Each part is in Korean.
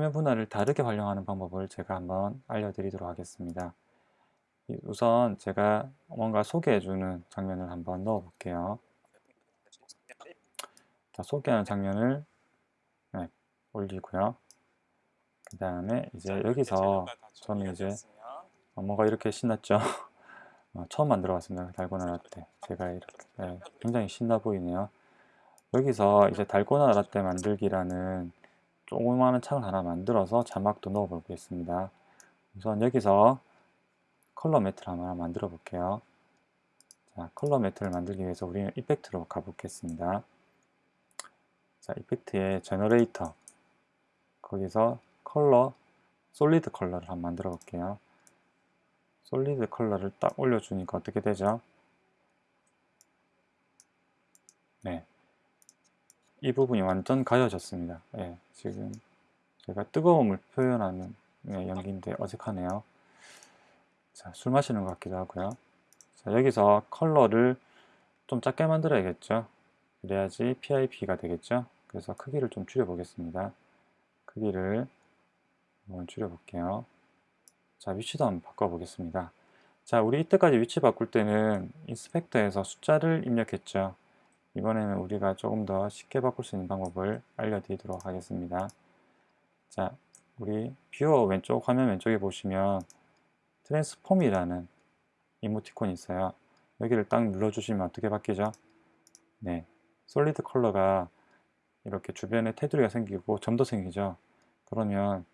달분할을 다르게 활용하는 방법을 제가 한번 알려드리도록 하겠습니다. 우선 제가 뭔가 소개해주는 장면을 한번 넣어 볼게요. 자, 소개하는 장면을 네, 올리고요. 그 다음에 이제 여기서 저는 이제 어, 뭔가 이렇게 신났죠. 어, 처음 만들어 봤습니다. 달고나 라떼. 제가 이렇게 네, 굉장히 신나 보이네요. 여기서 이제 달고나 라떼 만들기라는 조그마한 창을 하나 만들어서 자막도 넣어 보겠습니다. 우선 여기서 color matte를 하나 만들어 볼게요. 자, color matte를 만들기 위해서 우리는 effect로 가보겠습니다. 자, effect의 generator 거기서 color solid color를 한번 만들어 볼게요. solid color를 딱 올려주니까 어떻게 되죠? 네, 이 부분이 완전 가려졌습니다. 네, 지금 제가 뜨거움을 표현하는 네, 연기인데 어색하네요. 자, 술 마시는 것 같기도 하고요. 자, 여기서 컬러를 좀 작게 만들어야겠죠. 그래야지 PIP가 되겠죠. 그래서 크기를 좀 줄여 보겠습니다. 크기를 한번 줄여 볼게요. 자, 위치도 한번 바꿔 보겠습니다. 자, 우리 이때까지 위치 바꿀 때는 inspector에서 숫자를 입력했죠. 이번에는 우리가 조금 더 쉽게 바꿀 수 있는 방법을 알려드리도록 하겠습니다. 자, 우리 viewer 왼쪽 화면 왼쪽에 보시면 transform이라는 이모티콘이 있어요. 여기를 딱 눌러주시면 어떻게 바뀌죠? 네, solid color가 이렇게 주변에 테두리가 생기고 점도 생기죠. 그러면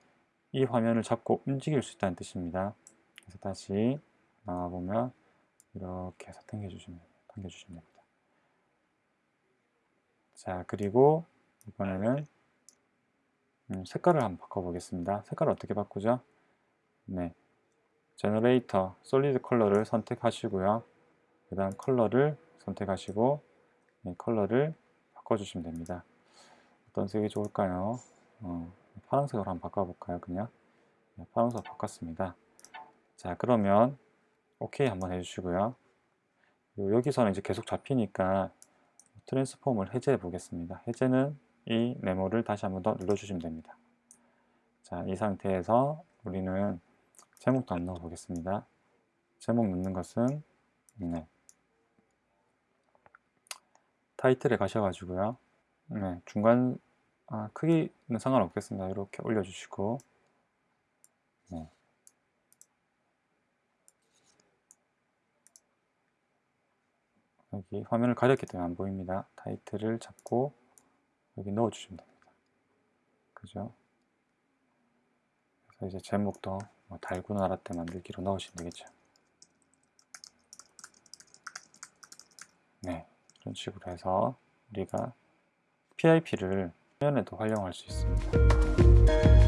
이 화면을 잡고 움직일 수 있다는 뜻입니다. 그래서 다시 나와보면 이렇게 해서 당겨주시면, 당겨주시면 됩니다. 자 그리고 이번에는 음, 색깔을 한번 바꿔보겠습니다. 색깔을 어떻게 바꾸죠? 네, generator solid color를 선택하시고요. 그 다음 컬러를 선택하시고 네, 컬러를 바꿔주시면 됩니다. 어떤 색이 좋을까요? 어, 파란색으로 한번 바꿔볼까요? 그냥 네, 파란색으로 바꿨습니다. 자 그러면 OK 한번 해주시고요. 여기서는 이제 계속 잡히니까 트랜스폼을 해제해 보겠습니다. 해제는 이 네모를 다시 한번 더 눌러주시면 됩니다. 자, 이 상태에서 우리는 제목도 안 넣어 보겠습니다. 제목 넣는 것은 네. 타이틀에 가셔가지고요. 네, 중간 아, 크기는 상관없겠습니다. 이렇게 올려주시고 네. 여기 화면을 가렸기 때문에 안 보입니다. 타이틀을 잡고 여기 넣어주시면 됩니다. 그죠? 그래서 이제 제목도 뭐 달고나 라떼 만들기로 넣으시면 되겠죠. 네, 이런 식으로 해서 우리가 PIP를 화면에도 활용할 수 있습니다.